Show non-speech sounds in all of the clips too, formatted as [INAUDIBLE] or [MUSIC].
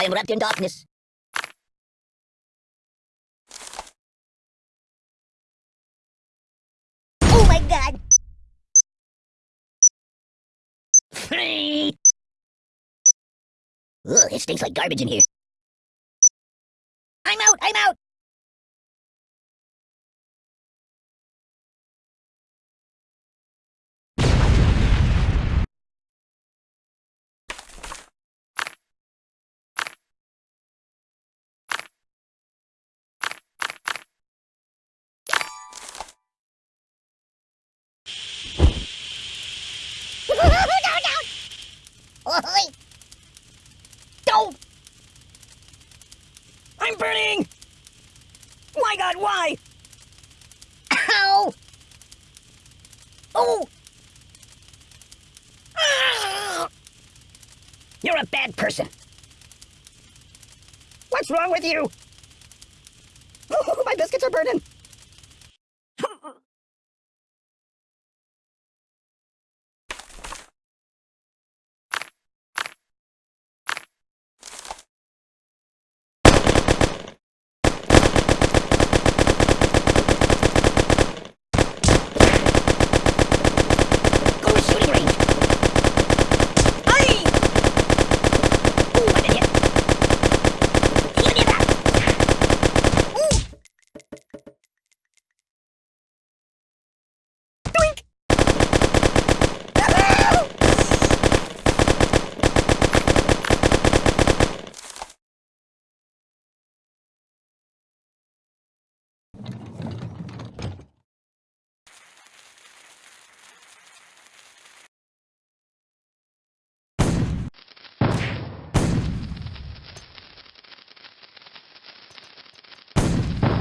I am wrapped in darkness. Oh my god! Ugh, it stinks like garbage in here. I'm out! I'm out! Oi! Don't! I'm burning! My god, why? Ow! Oh! Ah! You're a bad person. What's wrong with you? Oh, [LAUGHS] my biscuits are burning. Go to shooting range. Aye! Ooh, I've been hit. Give me that. Ooh. Doink. Ah!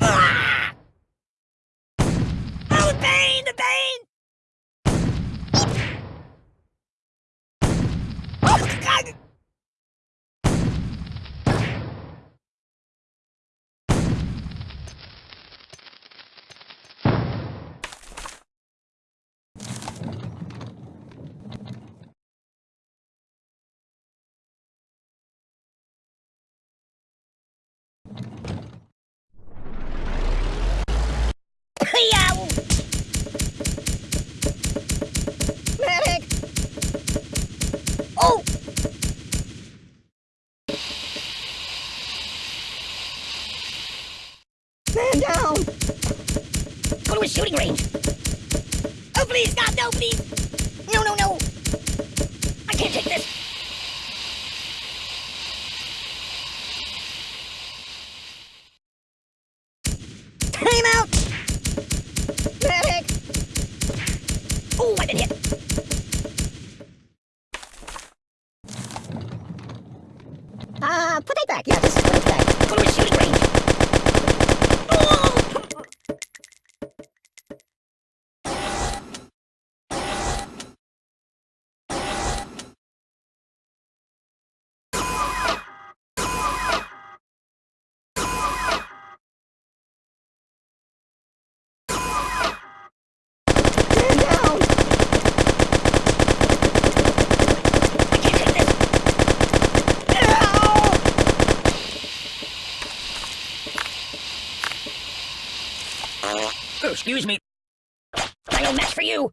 Ah! Oh, the pain! The pain! Oh, God! Yow! Medic! Oh! Man down! Go to a shooting range! Oh, please, God, no, please! No, no, no! I can't take this! Time out! Medic! Oh, I've been hit! Uh, put that back. Yeah, this is put it back. Go to a shooting range. Oh! Man down! I can't take this! Ow! Oh, excuse me. No match for you.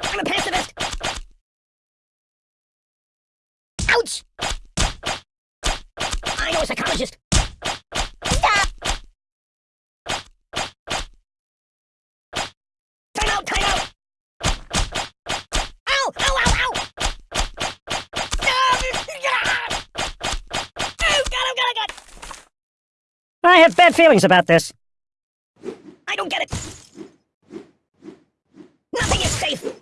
I'm a pacifist. Ouch! I know a psychologist. Stop! Time out! Time out! Ow! Ow! Ow! Ow! Ah! Oh, God! Oh, God! Oh, God! I have bad feelings about this. I don't get it. Nothing is safe.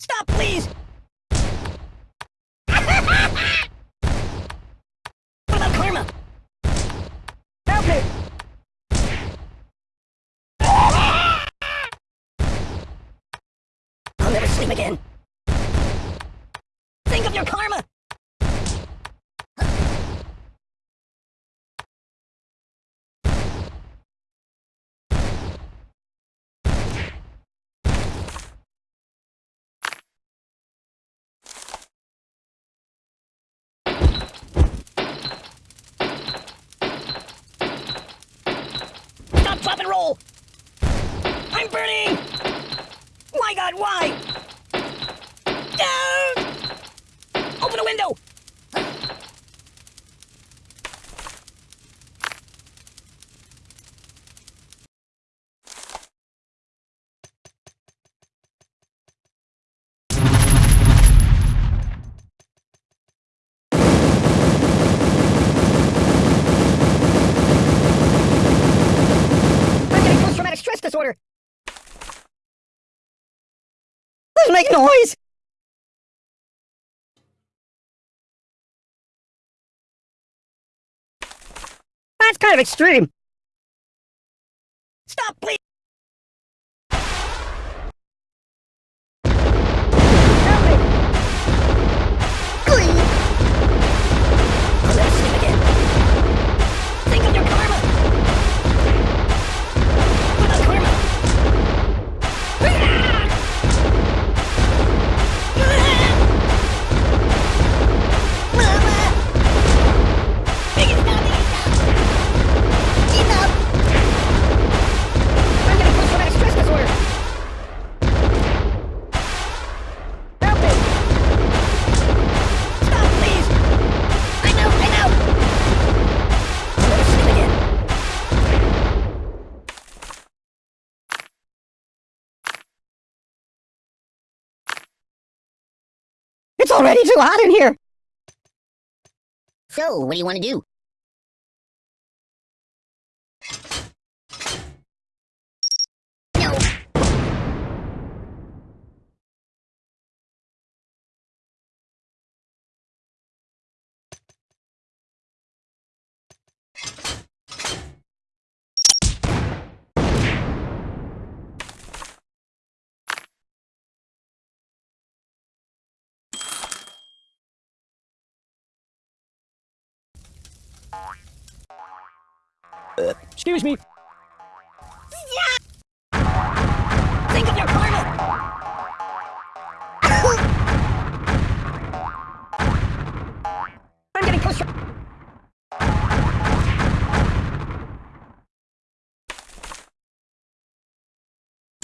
Stop, please! what about karma? Help me! I'll never sleep again. Think of your karma! Stop, drop, and roll! I'm burning! My god, why? No! Open the window! I'm getting post-traumatic stress disorder! Let's make noise! That's kind of extreme. Stop, please! It's already too hot in here! So, what do you want to do? No! Excuse me. Think of your karma! [COUGHS] I'm getting post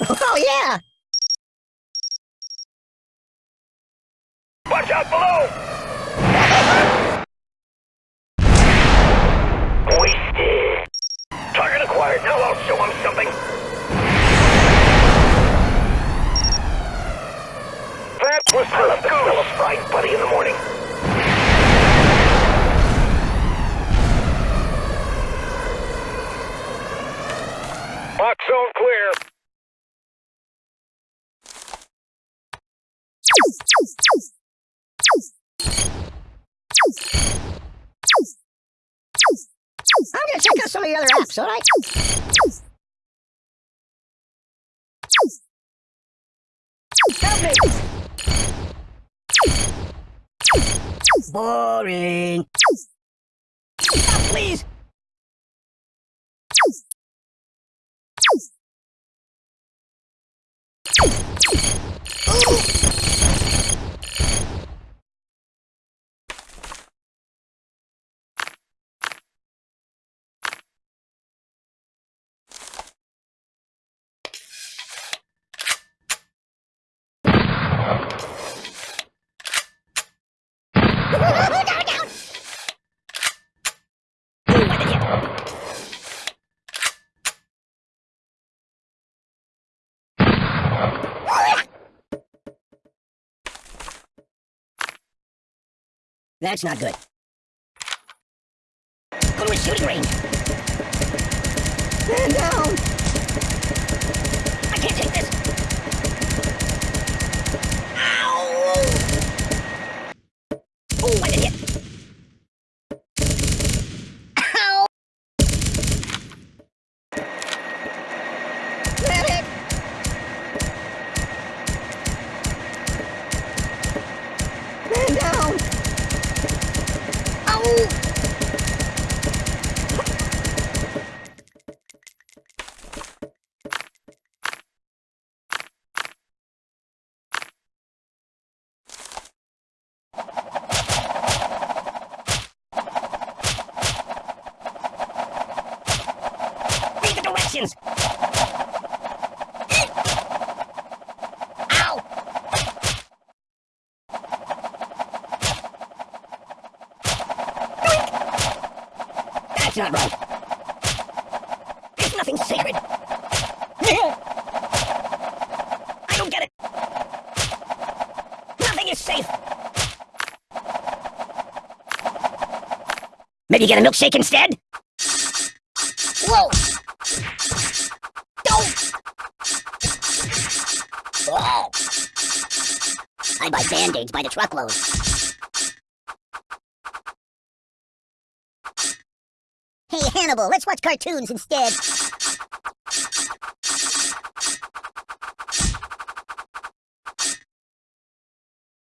Oh, yeah! Watch out below! I'm gonna check out some of the other apps, alright? Boring. Stop, please! down, down! Ooh, what did you? That's not good. Go to a shooting range. Man down. I can't take this. Ow! That's not right. There's nothing sacred. I don't get it. Nothing is safe. Maybe get a milkshake instead? Whoa! Don't! Oh! I buy band-aids by the truckload. Let's watch cartoons instead.